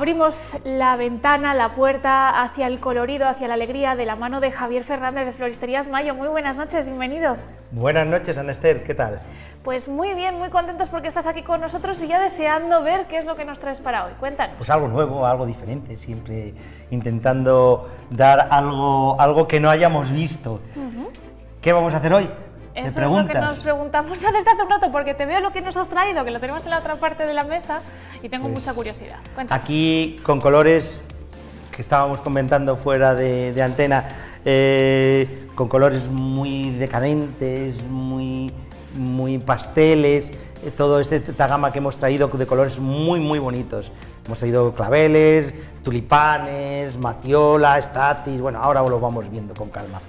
Abrimos la ventana, la puerta hacia el colorido, hacia la alegría de la mano de Javier Fernández de Floristerías Mayo. Muy buenas noches, bienvenido. Buenas noches, Anester, ¿qué tal? Pues muy bien, muy contentos porque estás aquí con nosotros y ya deseando ver qué es lo que nos traes para hoy. Cuéntanos. Pues algo nuevo, algo diferente, siempre intentando dar algo, algo que no hayamos visto. ¿Qué vamos a hacer hoy? Eso es lo que nos preguntamos desde hace un rato, porque te veo lo que nos has traído, que lo tenemos en la otra parte de la mesa y tengo Pues mucha curiosidad. Cuéntanos. Aquí con colores que estábamos comentando fuera de, de antena, eh, con colores muy decadentes, muy, muy pasteles, eh, todo este, esta gama que hemos traído de colores muy muy bonitos. Hemos traído claveles, tulipanes, matiola, estatis, bueno, ahora lo vamos viendo con calma.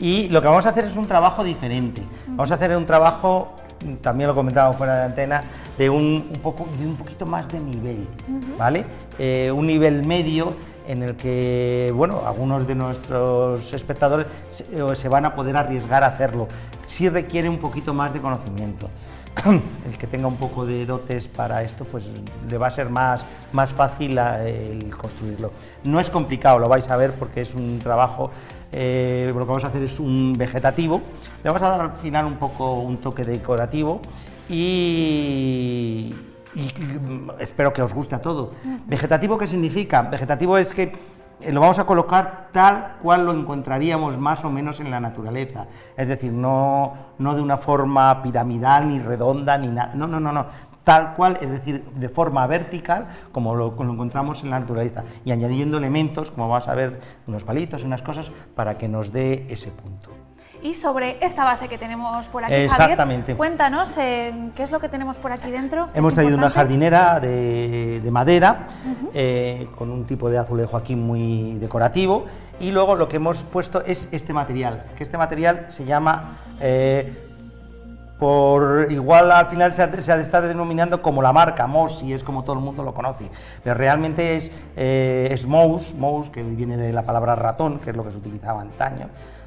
Y lo que vamos a hacer es un trabajo diferente. Vamos a hacer un trabajo, también lo comentábamos fuera de antena, de un, un poco, de un poquito más de nivel, ¿vale? Eh, un nivel medio en el que, bueno, algunos de nuestros espectadores se, eh, se van a poder arriesgar a hacerlo. Sí requiere un poquito más de conocimiento. El que tenga un poco de dotes para esto, pues le va a ser más, más fácil a- el construirlo. No es complicado, lo vais a ver porque es un trabajo eh, lo que vamos a hacer es un vegetativo, le vamos a dar al final un poco un toque decorativo y, y, espero que os guste a todo. ¿Vegetativo qué significa? Vegetativo es que eh, lo vamos a colocar tal cual lo encontraríamos más o menos en la naturaleza, es decir, no, no de una forma piramidal ni redonda ni nada, no, no, no, no, tal cual, es decir, de forma vertical, como lo, como lo encontramos en la naturaleza, y añadiendo elementos, como vas a ver, unos palitos, unas cosas, para que nos dé ese punto. Y sobre esta base que tenemos por aquí, Exactamente. Javier, cuéntanos eh, qué es lo que tenemos por aquí dentro. ¿Es Hemos traído una jardinera de, de madera, eh, con un tipo de azulejo aquí muy decorativo, y luego lo que hemos puesto es este material, que este material se llama... eh, por igual al final se, ha- se está denominando como la marca Mosi, es como todo el mundo lo conoce, pero realmente es, eh, es mouse, que viene de la palabra ratón, que es lo que se utilizaba antaño,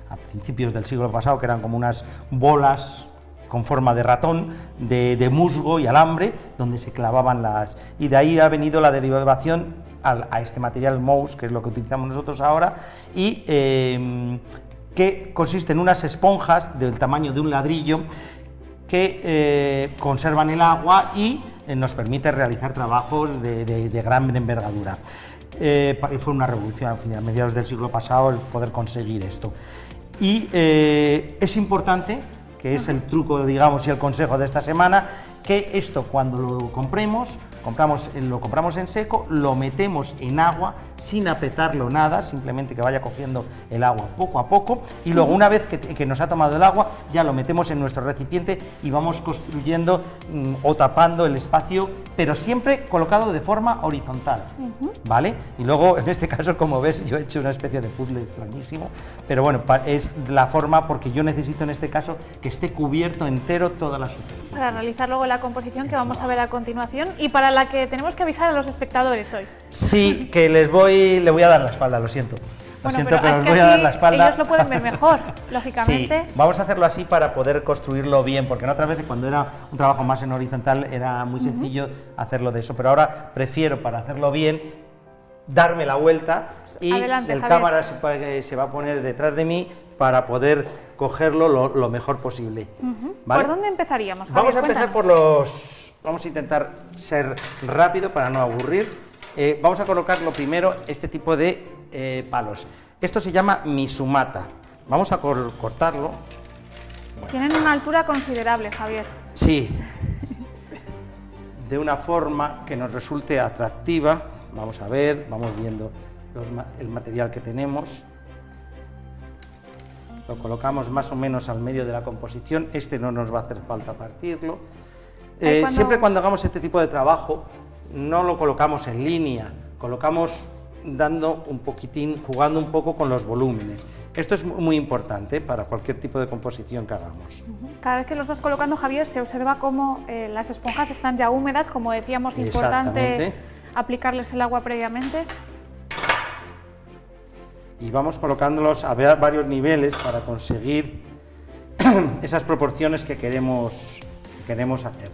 a principios del siglo pasado, que eran como unas bolas con forma de ratón, de, musgo y alambre, donde se clavaban las... Y de ahí ha venido la derivación a este material mouse, que es lo que utilizamos nosotros ahora, y eh, que consiste en unas esponjas del tamaño de un ladrillo que eh, conservan el agua y eh, nos permite realizar trabajos de, de- de gran envergadura. Eh, fue una revolución al final, a mediados del siglo pasado, el poder conseguir esto. Y es importante, que es el truco, digamos, y el consejo de esta semana, que esto cuando lo compremos, compramos, lo compramos en seco, lo metemos en agua sin apretarlo nada, simplemente que vaya cogiendo el agua poco a poco, y luego una vez que, que nos ha tomado el agua, ya lo metemos en nuestro recipiente y vamos construyendo mm, o tapando el espacio, pero siempre colocado de forma horizontal, ¿vale? Y luego, en este caso, como ves, yo he hecho una especie de puzzle planísimo, pero bueno, es la forma porque yo necesito en este caso que esté cubierto entero toda la superficie. Para realizar luego la composición que vamos a ver a continuación y para la que tenemos que avisar a los espectadores hoy. Sí, que les voy, le voy a dar la espalda, lo siento. Lo Bueno, siento, pero pero, es les que voy a dar la espalda. ellos lo pueden ver mejor, Sí, lógicamente. vamos a hacerlo así para poder construirlo bien, porque en otras veces cuando era un trabajo más en horizontal era muy sencillo hacerlo de eso, pero ahora prefiero para hacerlo bien darme la vuelta y Pues adelante, el Javier. cámara se, eh, se va a poner detrás de mí para poder cogerlo lo, lo mejor posible. ¿vale? ¿Por dónde empezaríamos, Javier? Vamos a empezar por los... Vamos a intentar ser rápido para no aburrir. Eh, vamos a colocar lo primero este tipo de eh, palos. Esto se llama misumata. Vamos a cor- cortarlo. Tienen una altura considerable, Javier. Sí. De una forma que nos resulte atractiva. Vamos a ver, vamos viendo los el material que tenemos. Lo colocamos más o menos al medio de la composición. Este no nos va a hacer falta partirlo. Eh, cuando- Siempre cuando hagamos este tipo de trabajo, no lo colocamos en línea, colocamos dando un poquitín, jugando un poco con los volúmenes. Esto es mu- muy importante para cualquier tipo de composición que hagamos. Cada vez que los vas colocando, Javier, se observa cómo eh, las esponjas están ya húmedas, como decíamos, importante aplicarles el agua previamente. Y vamos colocándolos a varios niveles para conseguir esas proporciones que queremos, que queremos hacer.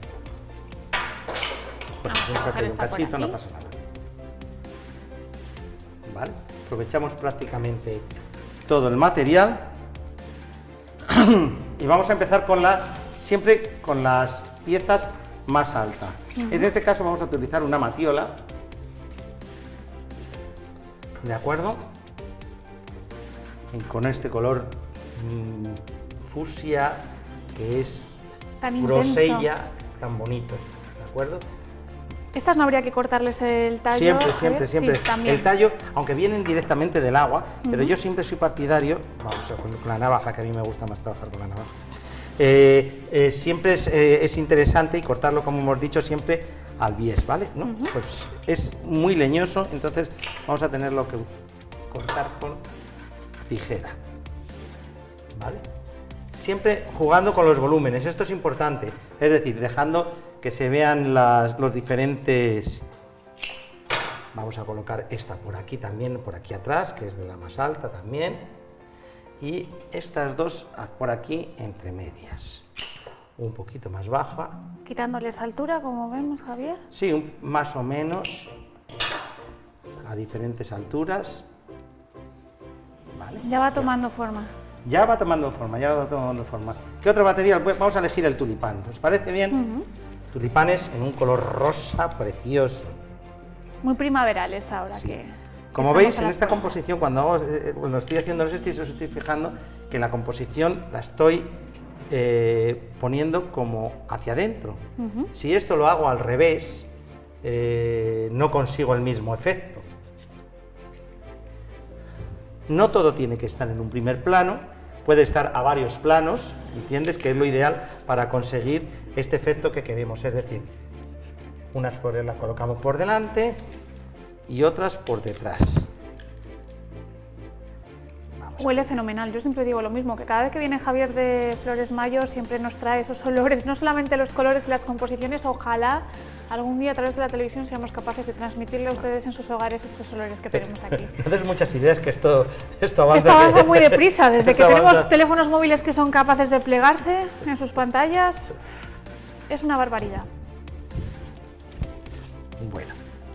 Pues Vamos a que un cachito, no pasa nada. ¿vale? Aprovechamos prácticamente todo el material y vamos a empezar con las, siempre con las piezas más altas. En este caso vamos a utilizar una matiola, ¿de acuerdo? Y con este color mm, fucsia que es Tan grosella, tan bonito, ¿de acuerdo? Estas no habría que cortarles el tallo. Siempre, siempre, siempre. Sí, el tallo, aunque vienen directamente del agua, pero yo siempre soy partidario, vamos con, con la navaja, que a mí me gusta más trabajar con la navaja. eh, eh, siempre es, eh, es interesante y cortarlo, como hemos dicho, siempre al bies, ¿vale? ¿No? Pues es muy leñoso, entonces vamos a tenerlo que cortar con tijera, ¿vale? Siempre jugando con los volúmenes, esto es importante, es decir, dejando que se vean las- los diferentes... Vamos a colocar esta por aquí también, por aquí atrás, que es de la más alta también. Y estas dos por aquí entre medias. Un poquito más baja. Quitándoles altura, como vemos, Javier. Sí, un- más o menos a diferentes alturas. Vale. Ya va tomando forma. Ya va tomando forma, ya va tomando forma. ¿Qué otro material? Pues vamos a elegir el tulipán. ¿Os parece bien? Tulipanes en un color rosa precioso. Muy primaverales ahora Sí. que. Como estamos veis, en esta composición, cuando, hago, eh, cuando estoy haciendo los estoy, os estoy fijando que la composición la estoy eh, poniendo como hacia adentro. Si esto lo hago al revés, eh, no consigo el mismo efecto. No todo tiene que estar en un primer plano, puede estar a varios planos, ¿entiendes? Que es lo ideal para conseguir este efecto que queremos, es decir, unas flores las colocamos por delante y otras por detrás. Huele fenomenal. Yo siempre digo lo mismo, que cada vez que viene Javier de Flores Mayo siempre nos trae esos olores, no solamente los colores y las composiciones, ojalá algún día a través de la televisión seamos capaces de transmitirle a ustedes en sus hogares estos olores que tenemos aquí. No des muchas ideas que esto, esto avanza. Esto avanza muy deprisa, desde que tenemos avanza. teléfonos móviles que son capaces de plegarse en sus pantallas, es una barbaridad. Bueno,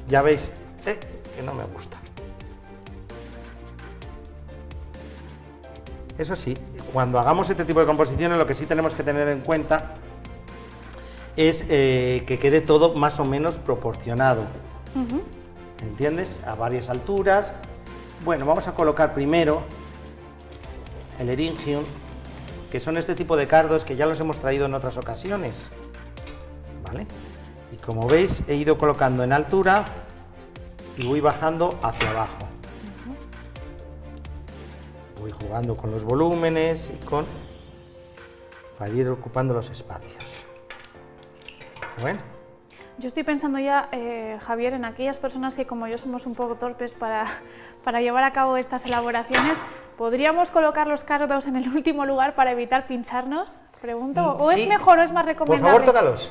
ya veis eh, que no me gusta. Eso sí, cuando hagamos este tipo de composiciones lo que sí tenemos que tener en cuenta es eh, que quede todo más o menos proporcionado. ¿Entiendes? A varias alturas. Bueno, vamos a colocar primero el eringium, que son este tipo de cardos que ya los hemos traído en otras ocasiones. ¿Vale? Y como veis, he ido colocando en altura y voy bajando hacia abajo. Voy jugando con los volúmenes y con... para ir ocupando los espacios. Bueno, Yo estoy pensando ya, eh, Javier, en aquellas personas que como yo somos un poco torpes para, para llevar a cabo estas elaboraciones, ¿podríamos colocar los cardos en el último lugar para evitar pincharnos? Pregunto. ¿O Mm, Sí. es mejor o es más por recomendable? favor, tócalos.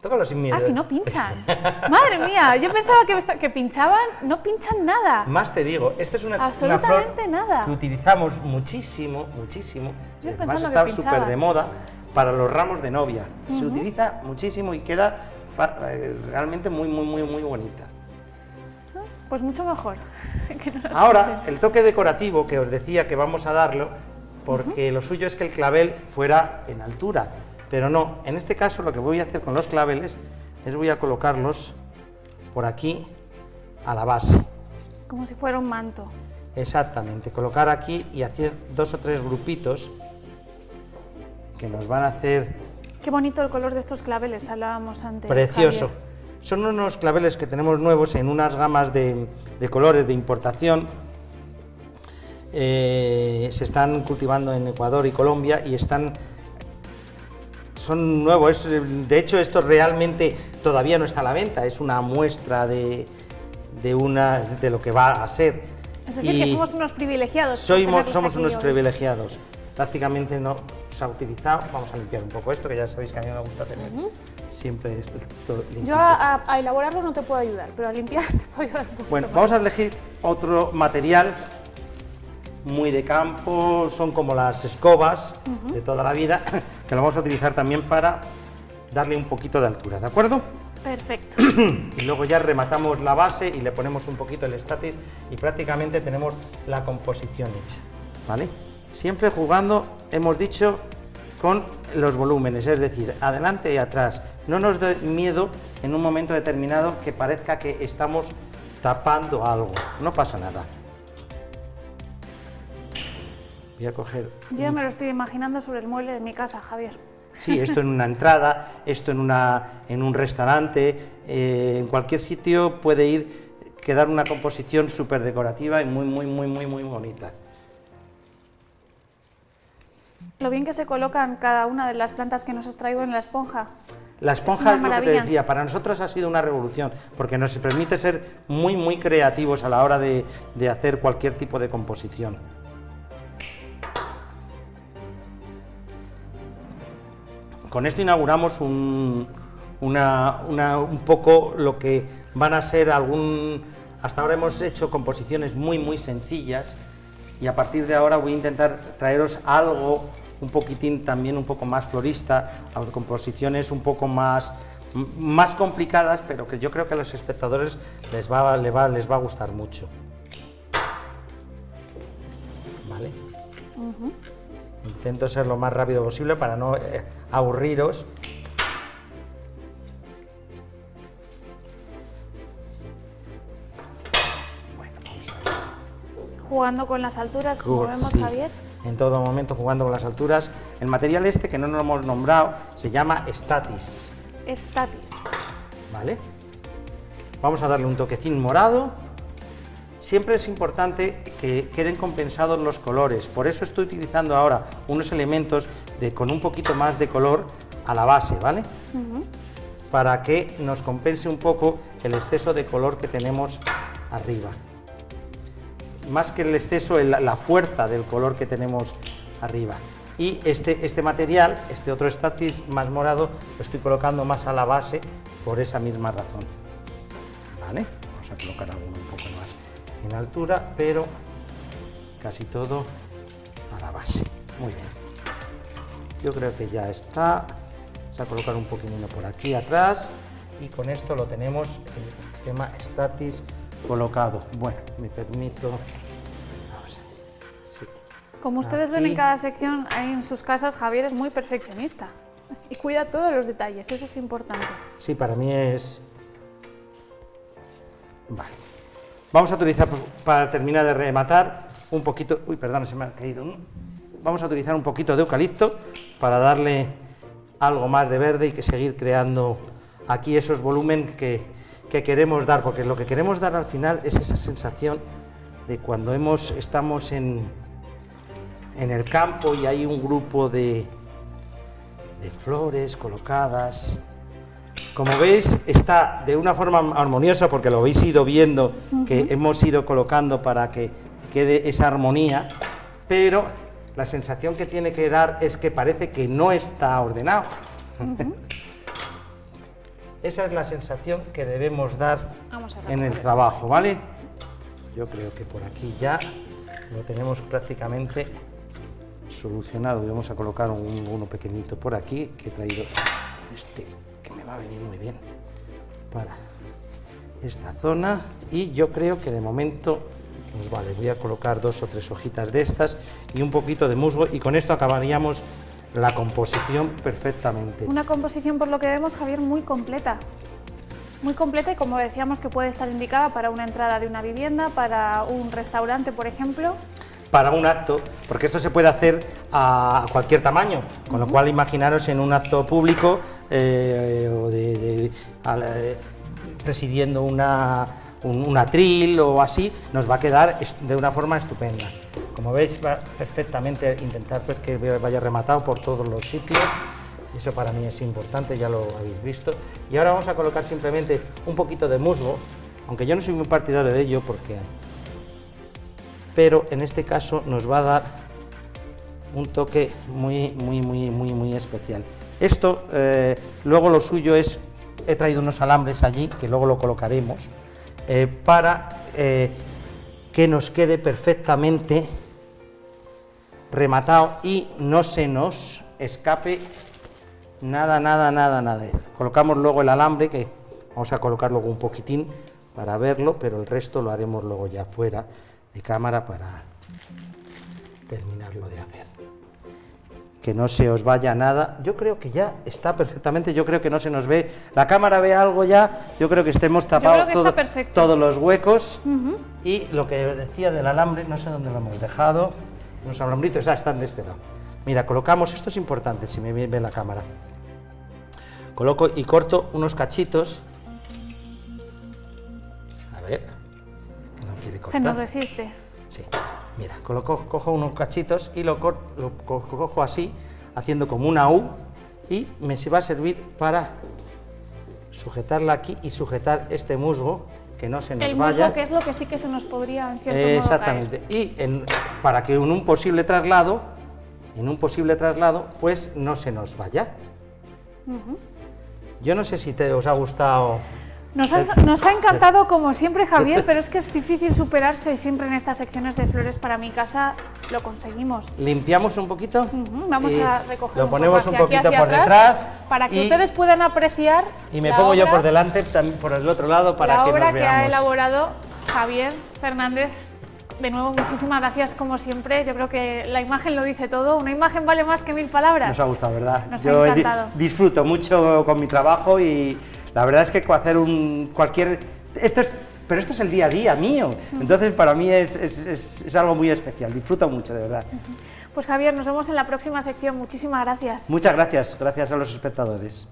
Tócalos sin miedo. Ah, si no pinchan. Madre mía, yo pensaba que, pinchaban, no pinchan nada. Más te digo, esta es una, una flor Absolutamente nada. que utilizamos muchísimo, muchísimo. Yo además está súper de moda para los ramos de novia. Se utiliza muchísimo y queda eh, realmente muy, muy, muy, muy bonita. Pues mucho mejor. que no nos Ahora, el toque decorativo que os decía que vamos a darlo, porque lo suyo es que el clavel fuera en altura, pero no, en este caso lo que voy a hacer con los claveles es voy a colocarlos por aquí a la base. Como si fuera un manto. Exactamente, colocar aquí y hacer dos o tres grupitos que nos van a hacer Qué bonito el color de estos claveles, hablábamos antes. precioso. Javier. Son unos claveles que tenemos nuevos en unas gamas de, de colores de importación. Eh, se están cultivando en Ecuador y Colombia y están son nuevos. es, de hecho, esto realmente todavía no está a la venta. Es una muestra de, de una de lo que va a ser. Es decir, que Y- somos unos privilegiados. somos aquí unos hoy. privilegiados. Prácticamente no se ha utilizado. Vamos a limpiar un poco esto, que ya sabéis que a mí me gusta tener siempre esto limpito. Yo a- a elaborarlo no te puedo ayudar, pero a limpiar te puedo ayudar un poco. Bueno, vamos a elegir otro material muy de campo, son como las escobas de toda la vida, que lo vamos a utilizar también para darle un poquito de altura, ¿de acuerdo? Perfecto. y luego ya rematamos la base y le ponemos un poquito el estatis y prácticamente tenemos la composición hecha, ¿vale? Siempre jugando, hemos dicho, con los volúmenes, es decir, adelante y atrás. No nos dé miedo en un momento determinado que parezca que estamos tapando algo, no pasa nada. Voy a coger... Yo me lo estoy imaginando sobre el mueble de mi casa, Javier. Sí, esto en una entrada, esto en, una, en un restaurante, eh, en cualquier sitio puede ir, quedar una composición súper decorativa y muy, muy, muy, muy, muy bonita. Lo bien que se colocan cada una de las plantas que nos has traído en la esponja. La esponja es, lo que te decía, para nosotros ha sido una revolución, porque nos permite ser muy, muy creativos a la hora de, de hacer cualquier tipo de composición. Con esto inauguramos un, un poco lo que van a ser algún... Hasta ahora hemos hecho composiciones muy, muy sencillas y a partir de ahora voy a intentar traeros algo un poquitín también un poco más florista, composiciones un poco más, más complicadas, pero que yo creo que a los espectadores les va, les va, les va a gustar mucho. Intento ser lo más rápido posible para no eh, aburriros. Bueno, vamos a Jugando con las alturas, como vemos, Javier. En todo momento jugando con las alturas. El material este, que no nos lo hemos nombrado, se llama Statis. Statis. ¿Vale? Vamos a darle un toquecín morado Siempre es importante que queden compensados los colores, por eso estoy utilizando ahora unos elementos de, con un poquito más de color a la base, ¿vale? Para que nos compense un poco el exceso de color que tenemos arriba. Más que el exceso, la fuerza del color que tenemos arriba. Y este, este material, este otro statis más morado, lo estoy colocando más a la base por esa misma razón. ¿Vale? Vamos a colocar alguno un poco más en altura, pero casi todo a la base. Muy bien. Yo creo que ya está. Vamos a colocar un poquitino por aquí atrás y con esto lo tenemos el tema statis colocado. Bueno, me permito... Como ustedes ven en cada sección, ahí en sus casas, Javier es muy perfeccionista y cuida todos los detalles, eso es importante. Sí, para mí es... Vale. Vamos a utilizar, para terminar de rematar, un poquito... Uy, perdón, se me ha caído Vamos a utilizar un poquito de eucalipto para darle algo más de verde y que seguir creando aquí esos volúmenes que, queremos dar, porque lo que queremos dar al final es esa sensación de cuando hemos, estamos en, en el campo y hay un grupo de, de flores colocadas, como veis, está de una forma armoniosa, porque lo habéis ido viendo, que hemos ido colocando para que quede esa armonía, pero la sensación que tiene que dar es que parece que no está ordenado. esa es la sensación que debemos dar en el trabajo, ¿vale? Yo creo que por aquí ya lo tenemos prácticamente solucionado. Vamos a colocar uno pequeñito por aquí, que he traído este va a venir muy bien para esta zona y yo creo que de momento pues vale, voy a colocar dos o tres hojitas de estas y un poquito de musgo y con esto acabaríamos la composición perfectamente. Una composición por lo que vemos Javier muy completa, muy completa y como decíamos que puede estar indicada para una entrada de una vivienda, para un restaurante por ejemplo para un acto, porque esto se puede hacer a cualquier tamaño, con lo cual imaginaros en un acto público eh, o de, eh, presidiendo una, un, atril o así, nos va a quedar de una forma estupenda. Como veis, va perfectamente intentar pues, que vaya rematado por todos los sitios, eso para mí es importante, ya lo habéis visto. Y ahora vamos a colocar simplemente un poquito de musgo, aunque yo no soy muy partidario de ello porque pero en este caso nos va a dar un toque muy, muy, muy, muy, muy especial. Esto, eh, luego lo suyo es, he traído unos alambres allí, que luego lo colocaremos, eh, para eh, que nos quede perfectamente rematado y no se nos escape nada, nada, nada, nada. Colocamos luego el alambre, que Vamos a colocar luego un poquitín para verlo, pero el resto lo haremos luego ya fuera de cámara para terminarlo de hacer. Que no se os vaya nada. Yo creo que ya está perfectamente, yo creo que no se nos ve. La cámara ve algo ya, yo creo que estemos tapados todos los huecos. Y lo que decía del alambre, no sé dónde lo hemos dejado. Unos alambritos, ya están de este lado. Mira, colocamos, esto es importante si me ve la cámara. Coloco y corto unos cachitos. A ver, cortar. Se nos resiste. Sí, mira, coloco, cojo unos cachitos y lo, lo cojo así, haciendo como una U, y me va a servir para sujetarla aquí y sujetar este musgo, que no se nos el vaya. musgo, que es lo que sí que se nos podría, en cierto Exactamente, y en, para que en un posible traslado, en un posible traslado, pues no se nos vaya. Yo no sé si te os ha gustado nos, ha encantado como siempre Javier, pero es que es difícil superarse siempre en estas secciones de flores para mi casa lo conseguimos. Limpiamos un poquito. Vamos a recoger Lo un ponemos poco un poquito por detrás. Para que ustedes puedan apreciar Y me pongo yo por delante, también por el otro lado, para la que obra nos que ha elaborado Javier Fernández. De nuevo, muchísimas gracias como siempre. Yo creo que la imagen lo dice todo. Una imagen vale más que mil palabras. Nos ha gustado, ¿verdad? Nos yo ha encantado. disfruto mucho con mi trabajo y la verdad es que hacer un cualquier... Esto es, pero esto es el día a día mío, entonces para mí es, es, es algo muy especial, disfruto mucho, de verdad. Pues Javier, nos vemos en la próxima sección, muchísimas gracias. Muchas gracias, gracias a los espectadores.